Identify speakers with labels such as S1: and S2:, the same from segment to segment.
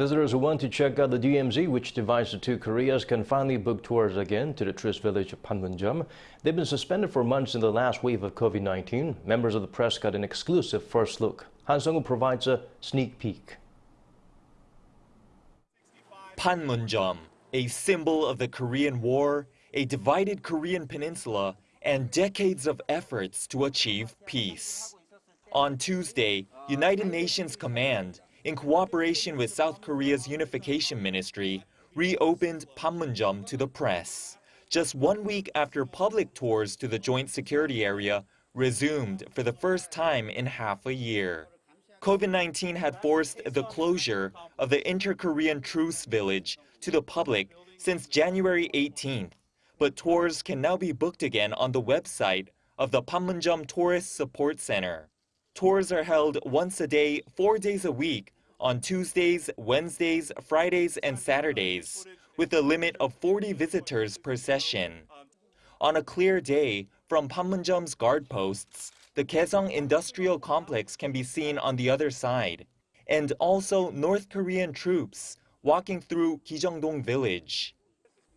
S1: Visitors who want to check out the DMZ, which divides the two Koreas, can finally book tours again to the tourist village of Panmunjom. They've been suspended for months in the last wave of COVID-19. Members of the press got an exclusive first look. Han Sung-woo provides a sneak peek.
S2: Panmunjom, a symbol of the Korean War, a divided Korean peninsula, and decades of efforts to achieve peace. On Tuesday, United Nations Command in cooperation with South Korea's Unification Ministry, reopened Panmunjom to the press. Just one week after public tours to the joint security area resumed for the first time in half a year. COVID-19 had forced the closure of the Inter-Korean Truce Village to the public since January 18th, but tours can now be booked again on the website of the Panmunjom Tourist Support Center. Tours are held once a day, four days a week, on Tuesdays, Wednesdays, Fridays, and Saturdays, with a limit of 40 visitors per session. On a clear day, from Panmunjom's guard posts, the Kaesong Industrial Complex can be seen on the other side, and also North Korean troops walking through Gijeongdong village.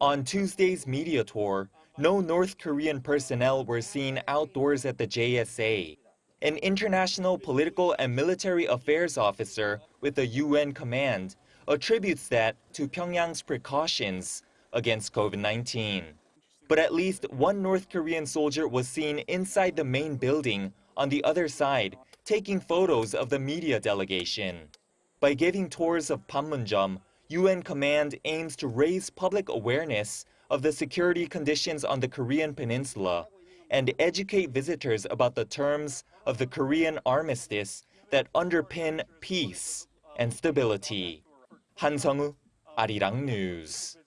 S2: On Tuesday's media tour, no North Korean personnel were seen outdoors at the JSA an international political and military affairs officer with the UN command, attributes that to Pyongyang's precautions against COVID-19. But at least one North Korean soldier was seen inside the main building on the other side, taking photos of the media delegation. By giving tours of Panmunjom, UN command aims to raise public awareness of the security conditions on the Korean peninsula and educate visitors about the terms of the Korean armistice that underpin peace and stability. Han Sung-woo, Arirang News.